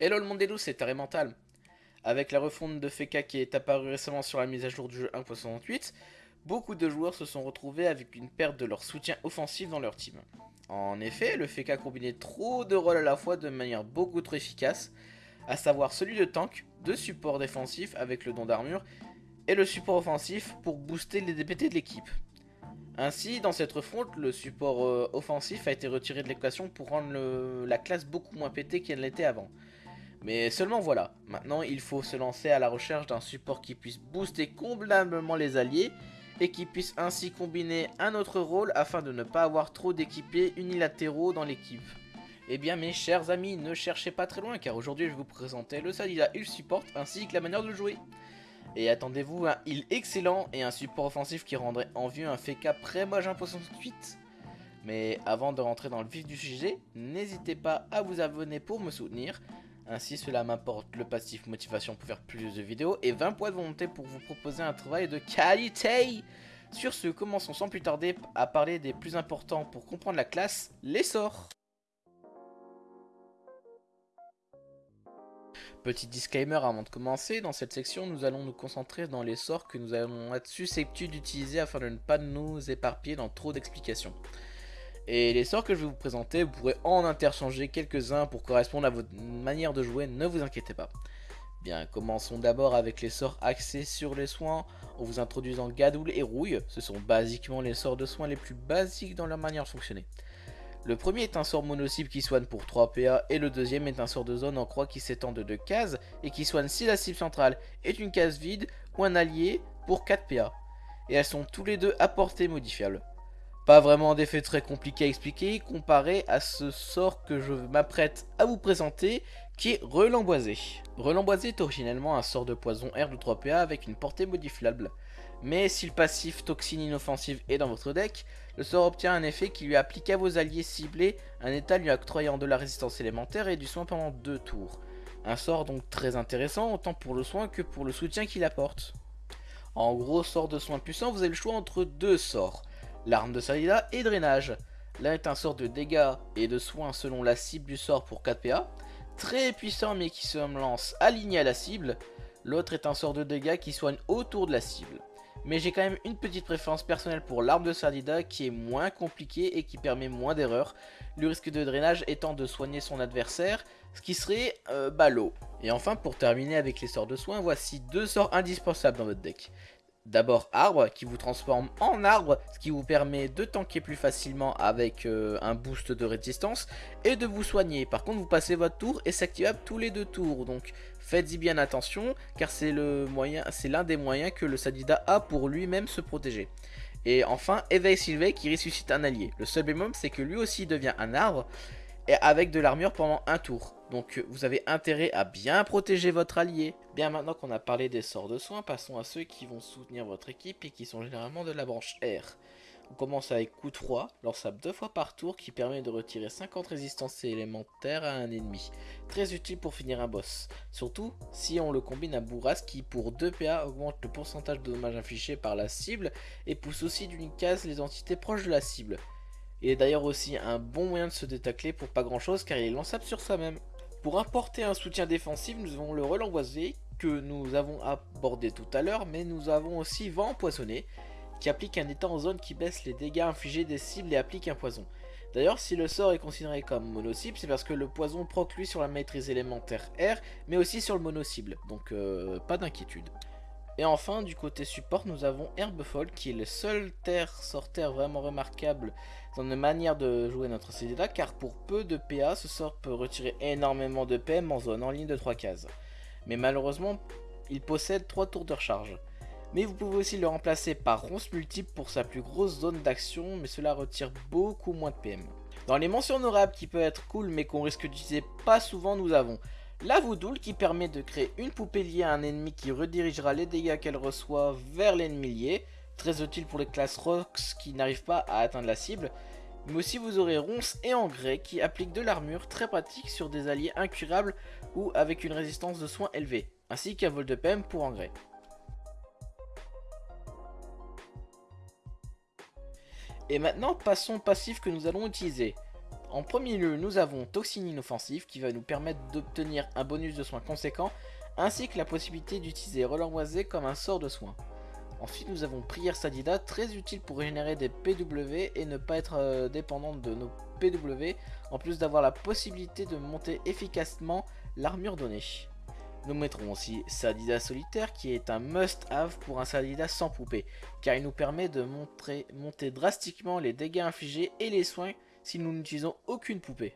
Hello le monde des loups, c'est Taré Mental. Avec la refonte de Feka qui est apparue récemment sur la mise à jour du jeu 1.68, beaucoup de joueurs se sont retrouvés avec une perte de leur soutien offensif dans leur team. En effet, le Feka combinait trop de rôles à la fois de manière beaucoup trop efficace, à savoir celui de tank, de support défensif avec le don d'armure, et le support offensif pour booster les DPT de l'équipe. Ainsi, dans cette refonte, le support euh, offensif a été retiré de l'équation pour rendre la classe beaucoup moins pétée qu'elle l'était avant. Mais seulement voilà, maintenant il faut se lancer à la recherche d'un support qui puisse booster convenablement les alliés et qui puisse ainsi combiner un autre rôle afin de ne pas avoir trop d'équipiers unilatéraux dans l'équipe. Eh bien mes chers amis, ne cherchez pas très loin car aujourd'hui je vais vous présenter le Sadida il Support ainsi que la manière de le jouer. Et attendez-vous un heal excellent et un support offensif qui rendrait envieux un FK pré-mage 168. Mais avant de rentrer dans le vif du sujet, n'hésitez pas à vous abonner pour me soutenir. Ainsi cela m'apporte le passif motivation pour faire plus de vidéos et 20 points de volonté pour vous proposer un travail de qualité. Sur ce, commençons sans plus tarder à parler des plus importants pour comprendre la classe, les sorts. Petit disclaimer avant de commencer, dans cette section nous allons nous concentrer dans les sorts que nous allons être susceptibles d'utiliser afin de ne pas nous éparpiller dans trop d'explications. Et les sorts que je vais vous présenter, vous pourrez en interchanger quelques-uns pour correspondre à votre manière de jouer, ne vous inquiétez pas. Bien, commençons d'abord avec les sorts axés sur les soins, en vous introduisant Gadoul et Rouille, ce sont basiquement les sorts de soins les plus basiques dans leur manière de fonctionner. Le premier est un sort mono-cible qui soigne pour 3 PA et le deuxième est un sort de zone en croix qui s'étend de 2 cases et qui soigne si la cible centrale est une case vide ou un allié pour 4 PA. Et elles sont tous les deux à portée modifiable. Pas vraiment d'effet très compliqué à expliquer comparé à ce sort que je m'apprête à vous présenter qui est Relamboisé. Relamboisé est originellement un sort de poison R de 3 PA avec une portée modifiable. Mais si le passif toxine inoffensive est dans votre deck, le sort obtient un effet qui lui applique à vos alliés ciblés un état lui octroyant de la résistance élémentaire et du soin pendant 2 tours. Un sort donc très intéressant autant pour le soin que pour le soutien qu'il apporte. En gros, sort de soin puissant, vous avez le choix entre deux sorts, l'arme de Salida et drainage. L'un est un sort de dégâts et de soins selon la cible du sort pour 4 PA, très puissant mais qui se lance aligné à la cible. L'autre est un sort de dégâts qui soigne autour de la cible mais j'ai quand même une petite préférence personnelle pour l'arme de Sardida qui est moins compliquée et qui permet moins d'erreurs, le risque de drainage étant de soigner son adversaire, ce qui serait euh, ballot. Et enfin pour terminer avec les sorts de soins, voici deux sorts indispensables dans votre deck. D'abord arbre qui vous transforme en arbre, ce qui vous permet de tanker plus facilement avec euh, un boost de résistance et de vous soigner. Par contre vous passez votre tour et c'est activable tous les deux tours, donc faites-y bien attention car c'est l'un des moyens que le Sadida a pour lui-même se protéger. Et enfin éveil Sylvain qui ressuscite un allié. Le seul bémol c'est que lui aussi devient un arbre et avec de l'armure pendant un tour. Donc vous avez intérêt à bien protéger votre allié. Bien maintenant qu'on a parlé des sorts de soins, passons à ceux qui vont soutenir votre équipe et qui sont généralement de la branche R. On commence avec coup de froid, lançable deux fois par tour qui permet de retirer 50 résistances élémentaires à un ennemi. Très utile pour finir un boss. Surtout si on le combine à bourrasque qui pour 2 PA augmente le pourcentage de dommages infligés par la cible et pousse aussi d'une case les entités proches de la cible. Il est d'ailleurs aussi un bon moyen de se détacler pour pas grand chose car il est lançable sur soi-même. Pour apporter un soutien défensif, nous avons le relangoisé que nous avons abordé tout à l'heure, mais nous avons aussi vent empoisonné qui applique un état en zone qui baisse les dégâts infligés des cibles et applique un poison. D'ailleurs, si le sort est considéré comme mono-cible, c'est parce que le poison proc lui sur la maîtrise élémentaire R, mais aussi sur le mono-cible, donc euh, pas d'inquiétude. Et enfin, du côté support, nous avons Herbefol, qui est le seul terre sorteur vraiment remarquable dans une manière de jouer notre CDA, car pour peu de PA, ce sort peut retirer énormément de PM en zone en ligne de 3 cases. Mais malheureusement, il possède 3 tours de recharge. Mais vous pouvez aussi le remplacer par ronce multiple pour sa plus grosse zone d'action, mais cela retire beaucoup moins de PM. Dans les mentions honorables qui peuvent être cool mais qu'on risque d'utiliser pas souvent, nous avons la Voudoule qui permet de créer une poupée liée à un ennemi qui redirigera les dégâts qu'elle reçoit vers l'ennemi lié. Très utile pour les classes Rocks qui n'arrivent pas à atteindre la cible. Mais aussi vous aurez Ronce et Engrais qui appliquent de l'armure très pratique sur des alliés incurables ou avec une résistance de soins élevée. Ainsi qu'un vol de PM pour Engrais. Et maintenant passons au passif que nous allons utiliser. En premier lieu, nous avons Toxine inoffensif qui va nous permettre d'obtenir un bonus de soins conséquent, ainsi que la possibilité d'utiliser Relanmoisé comme un sort de soin. Ensuite, nous avons Prière Sadida, très utile pour régénérer des PW et ne pas être euh, dépendante de nos PW, en plus d'avoir la possibilité de monter efficacement l'armure donnée. Nous mettrons aussi Sadida Solitaire qui est un must-have pour un Sadida sans poupée, car il nous permet de monter drastiquement les dégâts infligés et les soins si nous n'utilisons aucune poupée.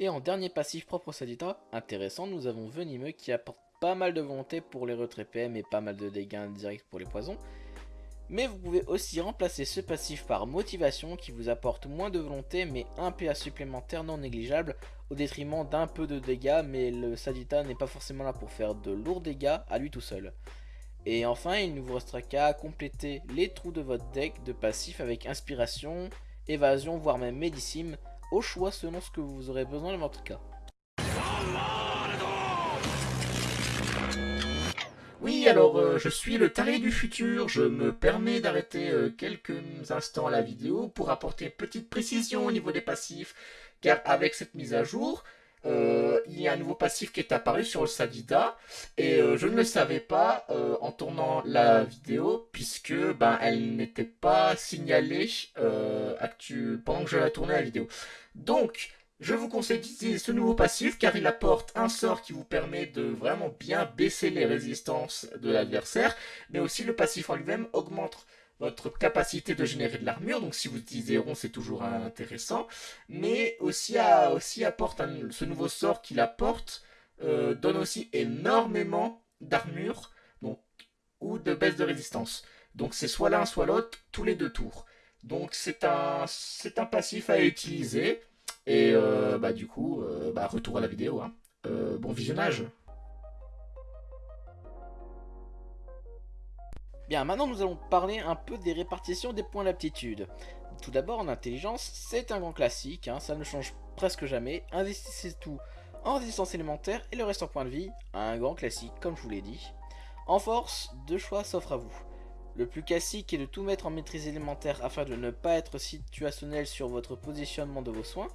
Et en dernier passif propre au Sadida, intéressant, nous avons Venimeux qui apporte pas mal de volonté pour les retraits PM et pas mal de dégâts indirects pour les poisons. Mais vous pouvez aussi remplacer ce passif par motivation qui vous apporte moins de volonté mais un PA supplémentaire non négligeable au détriment d'un peu de dégâts mais le Sadita n'est pas forcément là pour faire de lourds dégâts à lui tout seul. Et enfin il ne vous restera qu'à compléter les trous de votre deck de passif avec inspiration, évasion voire même médicime au choix selon ce que vous aurez besoin dans votre cas. Oui, alors euh, je suis le taré du futur, je me permets d'arrêter euh, quelques instants la vidéo pour apporter une petite précision au niveau des passifs, car avec cette mise à jour, euh, il y a un nouveau passif qui est apparu sur le Sadida, et je ne le savais pas en tournant la vidéo, puisque ben, elle n'était pas signalée pendant que je la tournais la vidéo? Donc, je vous conseille d'utiliser ce nouveau passif car il apporte un sort qui vous permet de vraiment bien baisser les résistances de l'adversaire, mais aussi le passif en lui-même augmente votre capacité de générer de l'armure, donc si vous utilisez rond c'est toujours intéressant, mais aussi, aussi apporte ce nouveau sort qu'il apporte, euh, donne aussi énormément d'armure ou de baisse de résistance. Donc c'est soit l'un soit l'autre tous les deux tours. Donc c'est un, un passif à utiliser. Et euh, bah, du coup, euh, bah, retour à la vidéo. Hein. Euh, bon visionnage. Bien, maintenant nous allons parler un peu des répartitions des points d'aptitude. Tout d'abord, en intelligence, c'est un grand classique, hein, ça ne change presque jamais. Investissez tout en résistance élémentaire et le reste en point de vie, un grand classique comme je vous l'ai dit. En force, deux choix s'offrent à vous. Le plus classique est de tout mettre en maîtrise élémentaire afin de ne pas être situationnel sur votre positionnement de vos soins,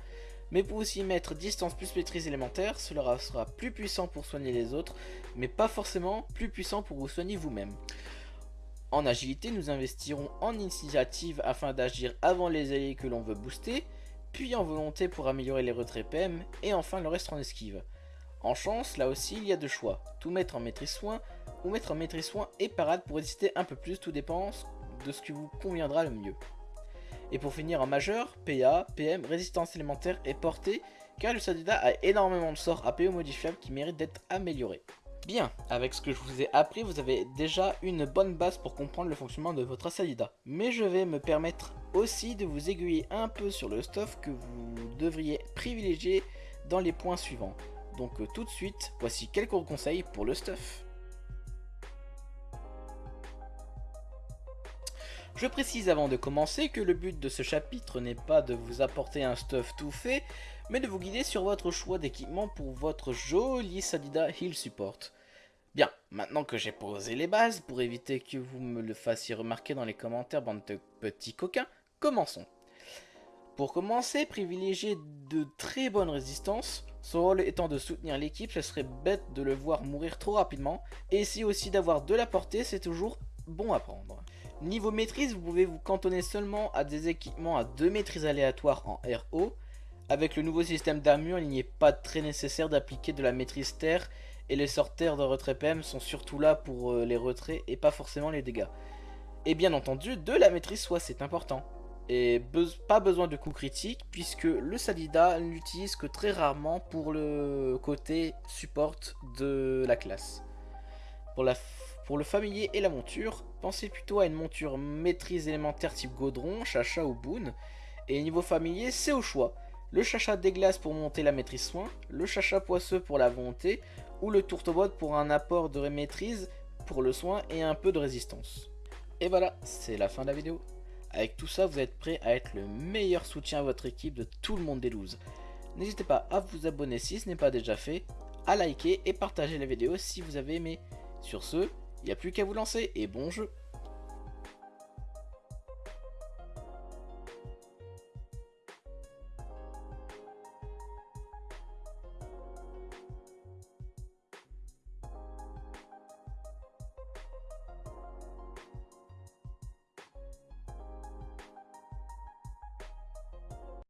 mais pour aussi mettre distance plus maîtrise élémentaire, cela sera plus puissant pour soigner les autres, mais pas forcément plus puissant pour vous soigner vous-même. En agilité, nous investirons en initiative afin d'agir avant les alliés que l'on veut booster, puis en volonté pour améliorer les retraits PM, et enfin le reste en esquive. En chance, là aussi, il y a deux choix, tout mettre en maîtrise soin ou mettre en maîtrise soin et parade pour résister un peu plus, tout dépend de ce qui vous conviendra le mieux. Et pour finir en majeur, PA, PM, résistance élémentaire et portée, car le Sadida a énormément de sorts APO modifiables qui méritent d'être améliorés. Bien, avec ce que je vous ai appris, vous avez déjà une bonne base pour comprendre le fonctionnement de votre Sadida. Mais je vais me permettre aussi de vous aiguiller un peu sur le stuff que vous devriez privilégier dans les points suivants. Donc euh, tout de suite, voici quelques conseils pour le stuff. Je précise avant de commencer que le but de ce chapitre n'est pas de vous apporter un stuff tout fait, mais de vous guider sur votre choix d'équipement pour votre joli Sadida Heal Support. Bien, maintenant que j'ai posé les bases, pour éviter que vous me le fassiez remarquer dans les commentaires, bande de petits coquins, commençons. Pour commencer, privilégier de très bonnes résistances, son rôle étant de soutenir l'équipe, ce serait bête de le voir mourir trop rapidement, et ici aussi d'avoir de la portée, c'est toujours bon à prendre. Niveau maîtrise, vous pouvez vous cantonner seulement à des équipements à deux maîtrises aléatoires en RO. Avec le nouveau système d'armure, il n'y est pas très nécessaire d'appliquer de la maîtrise terre et les sorts terre de retrait PM sont surtout là pour euh, les retraits et pas forcément les dégâts. Et bien entendu, de la maîtrise soit c'est important. Et pas besoin de coups critiques puisque le Salida n'utilise que très rarement pour le côté support de la classe. Pour la pour le familier et la monture, pensez plutôt à une monture maîtrise élémentaire type Godron, Chacha ou Boon. Et niveau familier, c'est au choix. Le Chacha des glaces pour monter la maîtrise soin, le Chacha poisseux pour la volonté, ou le Tourtobot pour un apport de maîtrise pour le soin et un peu de résistance. Et voilà, c'est la fin de la vidéo. Avec tout ça, vous êtes prêt à être le meilleur soutien à votre équipe de tout le monde des looses. N'hésitez pas à vous abonner si ce n'est pas déjà fait, à liker et partager la vidéo si vous avez aimé. Sur ce, il n'y a plus qu'à vous lancer et bon jeu